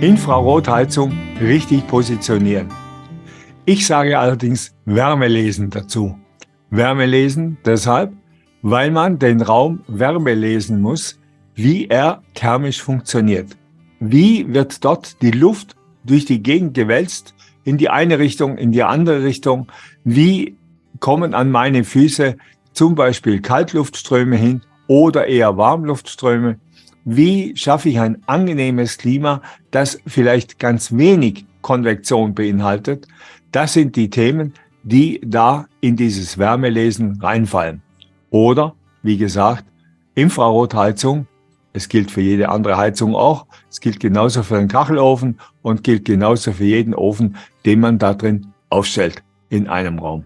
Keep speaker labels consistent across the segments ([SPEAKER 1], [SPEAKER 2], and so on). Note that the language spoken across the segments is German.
[SPEAKER 1] Infrarotheizung richtig positionieren. Ich sage allerdings Wärmelesen dazu. Wärmelesen deshalb, weil man den Raum Wärme lesen muss, wie er thermisch funktioniert. Wie wird dort die Luft durch die Gegend gewälzt, in die eine Richtung, in die andere Richtung? Wie kommen an meine Füße zum Beispiel Kaltluftströme hin oder eher Warmluftströme? Wie schaffe ich ein angenehmes Klima, das vielleicht ganz wenig Konvektion beinhaltet? Das sind die Themen, die da in dieses Wärmelesen reinfallen. Oder, wie gesagt, Infrarotheizung. Es gilt für jede andere Heizung auch. Es gilt genauso für den Kachelofen und gilt genauso für jeden Ofen, den man da drin aufstellt in einem Raum.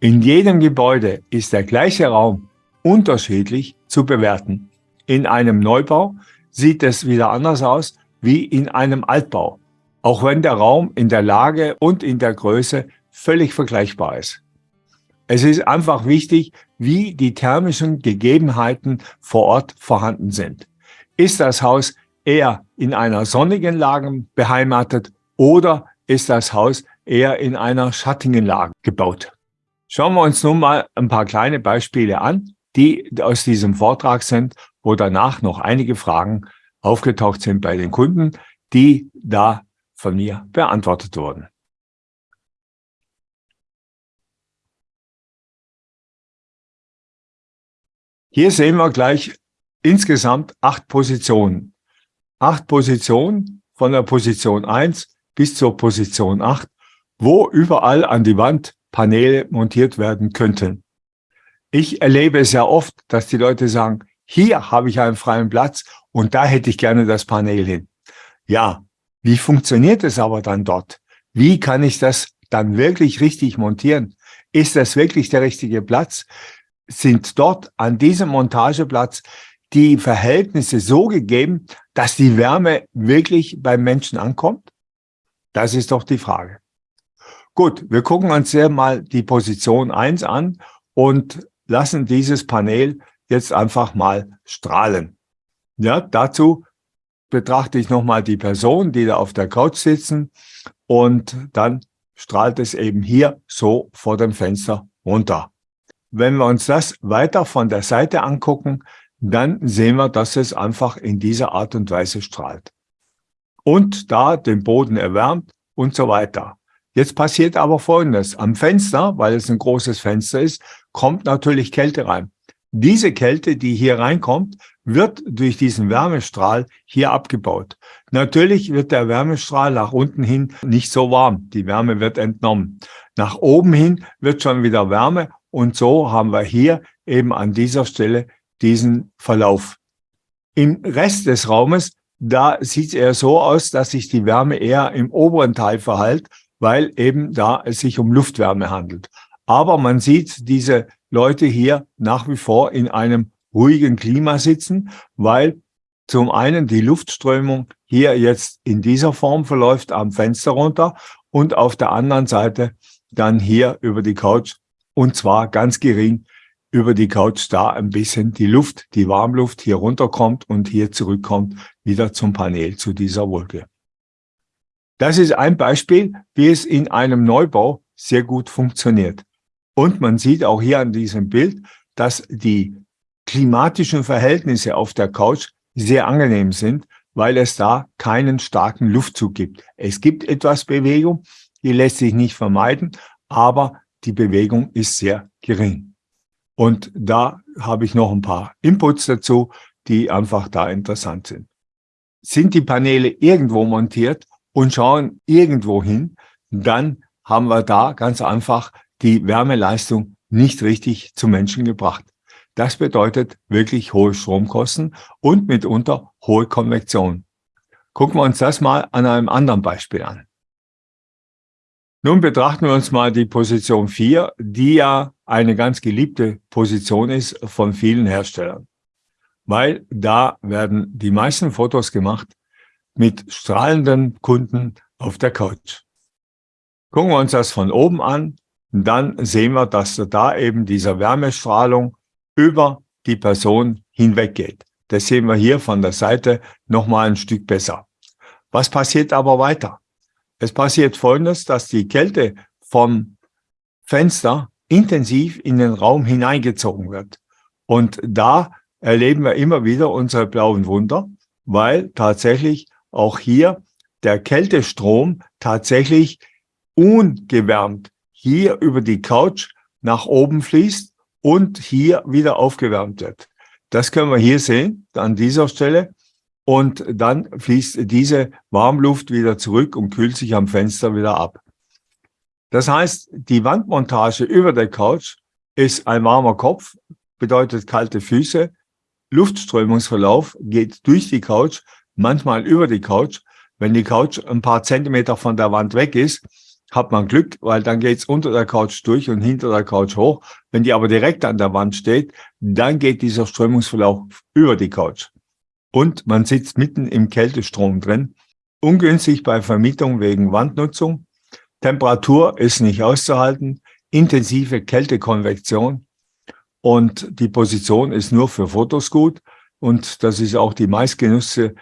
[SPEAKER 1] In jedem Gebäude ist der gleiche Raum unterschiedlich zu bewerten. In einem Neubau sieht es wieder anders aus wie in einem Altbau, auch wenn der Raum in der Lage und in der Größe völlig vergleichbar ist. Es ist einfach wichtig, wie die thermischen Gegebenheiten vor Ort vorhanden sind. Ist das Haus eher in einer sonnigen Lage beheimatet oder ist das Haus eher in einer schattigen Lage gebaut? Schauen wir uns nun mal ein paar kleine Beispiele an, die aus diesem Vortrag sind wo danach noch einige Fragen aufgetaucht sind bei den Kunden, die da von mir beantwortet wurden. Hier sehen wir gleich insgesamt acht Positionen. Acht Positionen von der Position 1 bis zur Position 8, wo überall an die Wand Paneele montiert werden könnten. Ich erlebe ja oft, dass die Leute sagen, hier habe ich einen freien Platz und da hätte ich gerne das Panel hin. Ja, wie funktioniert es aber dann dort? Wie kann ich das dann wirklich richtig montieren? Ist das wirklich der richtige Platz? Sind dort an diesem Montageplatz die Verhältnisse so gegeben, dass die Wärme wirklich beim Menschen ankommt? Das ist doch die Frage. Gut, wir gucken uns hier mal die Position 1 an und lassen dieses Panel jetzt einfach mal strahlen. Ja, dazu betrachte ich nochmal die Person, die da auf der Couch sitzen und dann strahlt es eben hier so vor dem Fenster runter. Wenn wir uns das weiter von der Seite angucken, dann sehen wir, dass es einfach in dieser Art und Weise strahlt. Und da den Boden erwärmt und so weiter. Jetzt passiert aber Folgendes. Am Fenster, weil es ein großes Fenster ist, kommt natürlich Kälte rein. Diese Kälte, die hier reinkommt, wird durch diesen Wärmestrahl hier abgebaut. Natürlich wird der Wärmestrahl nach unten hin nicht so warm. Die Wärme wird entnommen. Nach oben hin wird schon wieder Wärme und so haben wir hier eben an dieser Stelle diesen Verlauf. Im Rest des Raumes, da sieht es eher so aus, dass sich die Wärme eher im oberen Teil verhält, weil eben da es sich um Luftwärme handelt. Aber man sieht diese Leute hier nach wie vor in einem ruhigen Klima sitzen, weil zum einen die Luftströmung hier jetzt in dieser Form verläuft am Fenster runter und auf der anderen Seite dann hier über die Couch und zwar ganz gering über die Couch da ein bisschen die Luft, die Warmluft hier runterkommt und hier zurückkommt wieder zum Panel zu dieser Wolke. Das ist ein Beispiel, wie es in einem Neubau sehr gut funktioniert. Und man sieht auch hier an diesem Bild, dass die klimatischen Verhältnisse auf der Couch sehr angenehm sind, weil es da keinen starken Luftzug gibt. Es gibt etwas Bewegung, die lässt sich nicht vermeiden, aber die Bewegung ist sehr gering. Und da habe ich noch ein paar Inputs dazu, die einfach da interessant sind. Sind die Paneele irgendwo montiert und schauen irgendwo hin, dann haben wir da ganz einfach die Wärmeleistung nicht richtig zum Menschen gebracht. Das bedeutet wirklich hohe Stromkosten und mitunter hohe Konvektion. Gucken wir uns das mal an einem anderen Beispiel an. Nun betrachten wir uns mal die Position 4, die ja eine ganz geliebte Position ist von vielen Herstellern. Weil da werden die meisten Fotos gemacht mit strahlenden Kunden auf der Couch. Gucken wir uns das von oben an dann sehen wir, dass da eben diese Wärmestrahlung über die Person hinweggeht. Das sehen wir hier von der Seite nochmal ein Stück besser. Was passiert aber weiter? Es passiert Folgendes, dass die Kälte vom Fenster intensiv in den Raum hineingezogen wird. Und da erleben wir immer wieder unsere blauen Wunder, weil tatsächlich auch hier der Kältestrom tatsächlich ungewärmt hier über die Couch nach oben fließt und hier wieder aufgewärmt wird. Das können wir hier sehen, an dieser Stelle. Und dann fließt diese Warmluft wieder zurück und kühlt sich am Fenster wieder ab. Das heißt, die Wandmontage über der Couch ist ein warmer Kopf, bedeutet kalte Füße. Luftströmungsverlauf geht durch die Couch, manchmal über die Couch. Wenn die Couch ein paar Zentimeter von der Wand weg ist, hat man Glück, weil dann geht's unter der Couch durch und hinter der Couch hoch. Wenn die aber direkt an der Wand steht, dann geht dieser Strömungsverlauf über die Couch. Und man sitzt mitten im Kältestrom drin. Ungünstig bei Vermietung wegen Wandnutzung. Temperatur ist nicht auszuhalten. Intensive Kältekonvektion. Und die Position ist nur für Fotos gut. Und das ist auch die meistgenutzte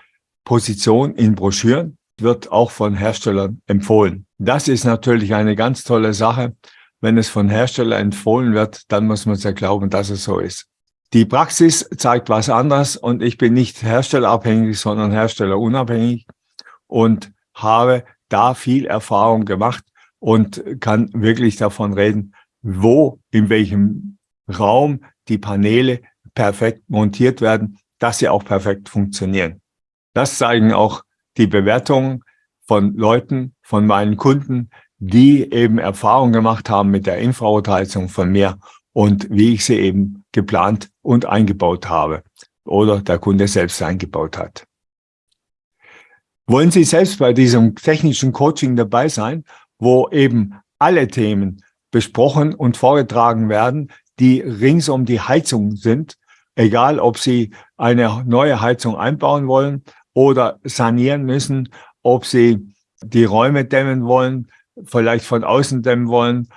[SPEAKER 1] Position in Broschüren wird auch von Herstellern empfohlen. Das ist natürlich eine ganz tolle Sache. Wenn es von Herstellern empfohlen wird, dann muss man es ja glauben, dass es so ist. Die Praxis zeigt was anderes und ich bin nicht herstellerabhängig, sondern herstellerunabhängig und habe da viel Erfahrung gemacht und kann wirklich davon reden, wo, in welchem Raum die Paneele perfekt montiert werden, dass sie auch perfekt funktionieren. Das zeigen auch die Bewertung von Leuten, von meinen Kunden, die eben Erfahrung gemacht haben mit der Infrarotheizung von mir und wie ich sie eben geplant und eingebaut habe oder der Kunde selbst eingebaut hat. Wollen Sie selbst bei diesem technischen Coaching dabei sein, wo eben alle Themen besprochen und vorgetragen werden, die rings um die Heizung sind, egal ob Sie eine neue Heizung einbauen wollen oder sanieren müssen, ob sie die Räume dämmen wollen, vielleicht von außen dämmen wollen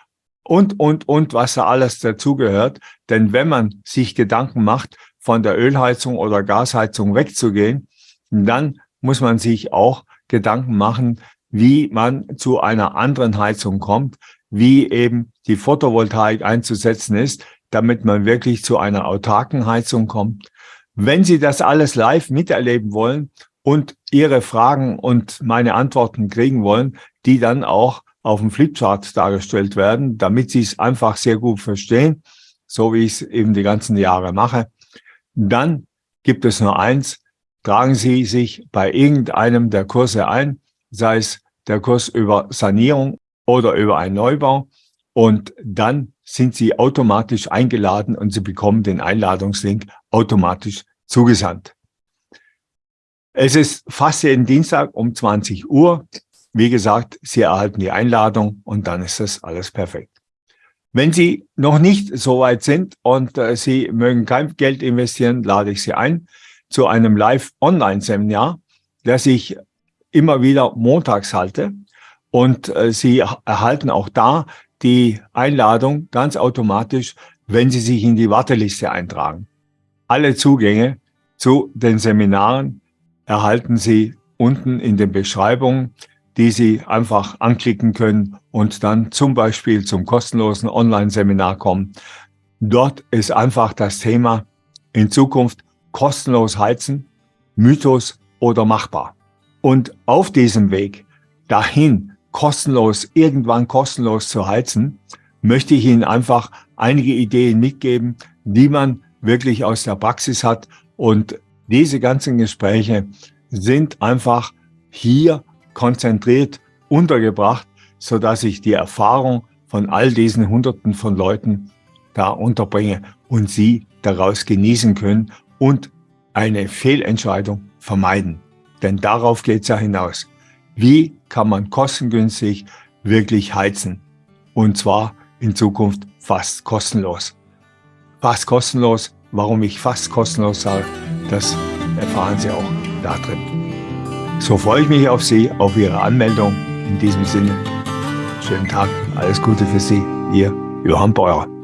[SPEAKER 1] und, und, und, was da alles dazugehört. Denn wenn man sich Gedanken macht, von der Ölheizung oder Gasheizung wegzugehen, dann muss man sich auch Gedanken machen, wie man zu einer anderen Heizung kommt, wie eben die Photovoltaik einzusetzen ist, damit man wirklich zu einer autarken Heizung kommt. Wenn Sie das alles live miterleben wollen und Ihre Fragen und meine Antworten kriegen wollen, die dann auch auf dem Flipchart dargestellt werden, damit Sie es einfach sehr gut verstehen, so wie ich es eben die ganzen Jahre mache, dann gibt es nur eins, tragen Sie sich bei irgendeinem der Kurse ein, sei es der Kurs über Sanierung oder über einen Neubau und dann sind Sie automatisch eingeladen und Sie bekommen den Einladungslink automatisch zugesandt. Es ist fast jeden Dienstag um 20 Uhr. Wie gesagt, Sie erhalten die Einladung und dann ist das alles perfekt. Wenn Sie noch nicht so weit sind und äh, Sie mögen kein Geld investieren, lade ich Sie ein zu einem Live-Online-Seminar, das ich immer wieder montags halte. Und äh, Sie erhalten auch da die Einladung ganz automatisch, wenn Sie sich in die Warteliste eintragen. Alle Zugänge zu den Seminaren erhalten Sie unten in den Beschreibungen, die Sie einfach anklicken können und dann zum Beispiel zum kostenlosen Online-Seminar kommen. Dort ist einfach das Thema in Zukunft kostenlos heizen, Mythos oder machbar. Und auf diesem Weg dahin kostenlos, irgendwann kostenlos zu heizen, möchte ich Ihnen einfach einige Ideen mitgeben, die man wirklich aus der Praxis hat. Und diese ganzen Gespräche sind einfach hier konzentriert untergebracht, so dass ich die Erfahrung von all diesen Hunderten von Leuten da unterbringe und Sie daraus genießen können und eine Fehlentscheidung vermeiden. Denn darauf geht es ja hinaus. Wie kann man kostengünstig wirklich heizen? Und zwar in Zukunft fast kostenlos. Fast kostenlos, warum ich fast kostenlos sage, das erfahren Sie auch da drin. So freue ich mich auf Sie, auf Ihre Anmeldung. In diesem Sinne, schönen Tag, alles Gute für Sie. Ihr Johann Beuer.